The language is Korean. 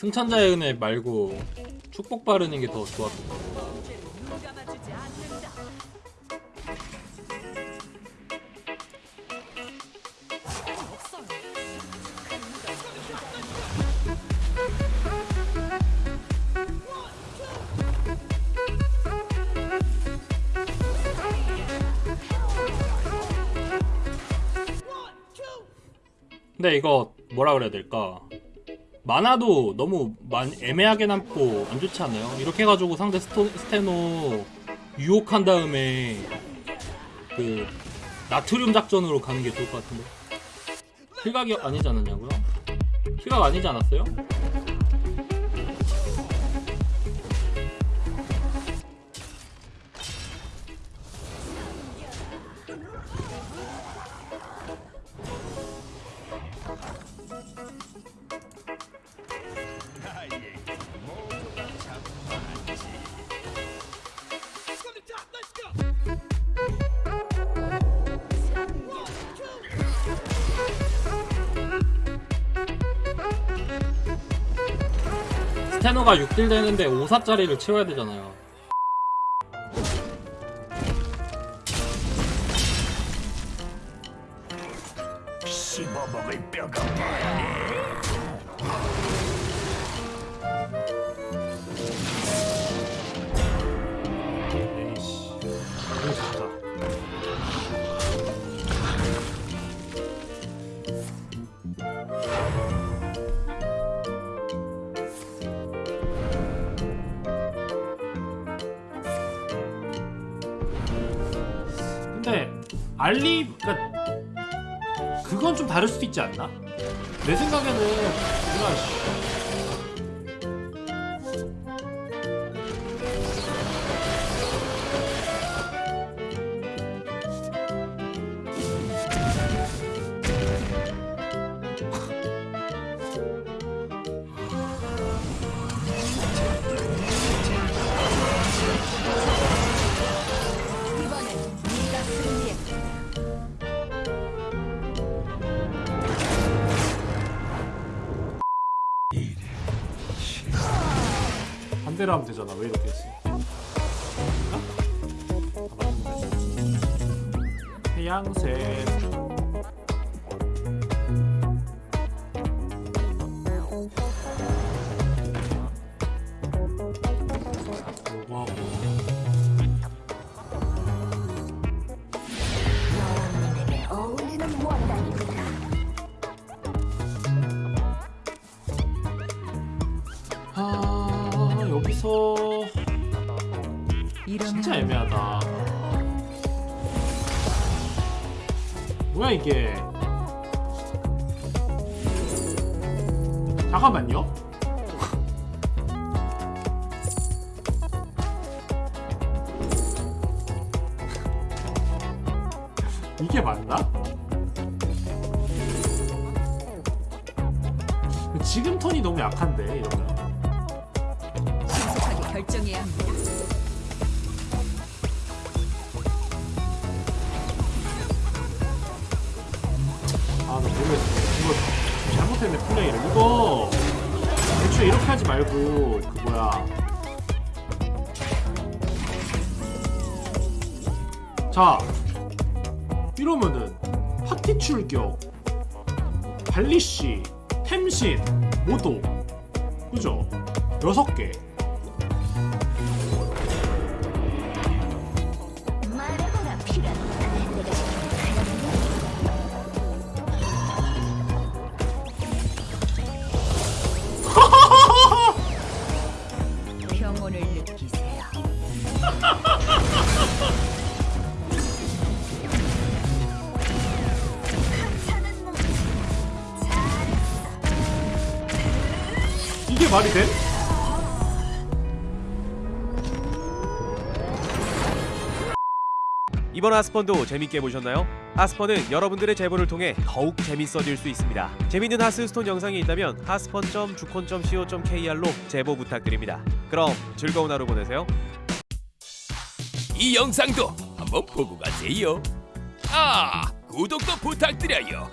승천자의 은혜 말고 축복 바르는 게 더 좋았던 것 같아요. 근데 이거 뭐라 그래야 될까? 만화도 너무 만, 애매하게 남고 안 좋지 않아요? 이렇게 해가지고 상대 스토, 스테노 유혹한 다음에 그 나트륨 작전으로 가는 게 좋을 것 같은데 킬각이 아니지 않았냐고요? 킬각 아니지 않았어요? 테노가 6딜 되는데 5사짜리를 채워야 되잖아요 씹어먹을 뼈가 많네. 알리 그니까 그건 좀 다를 수도 있지 않나? 내 생각에는 뭔가 반대로 하면 되잖아. 왜 이렇게 했어? 아, 맞는데. 해양색. 여기서 진짜 애매하다. 뭐야 이게? 잠깐만요. 이게 맞나? 지금 턴이 너무 약한데 이러면. 결정해야 합니다. 아, 나 모르겠어. 이거 잘못했네, 플레이를. 이거, 애초에 이렇게 하지 말고, 그, 뭐야. 자, 이러면은, 파티 출격, 발리씨, 템신, 모도. 그죠? 여섯 개. 말이 돼? 이번 하스펀도 재밌게 보셨나요? 하스펀은 여러분들의 제보를 통해 더욱 재밌어질 수 있습니다. 재밌는 하스스톤 영상이 있다면 하스펀.주콘.co.kr로 제보 부탁드립니다. 그럼 즐거운 하루 보내세요. 이 영상도 한번 보고 가세요. 아, 구독도 부탁드려요.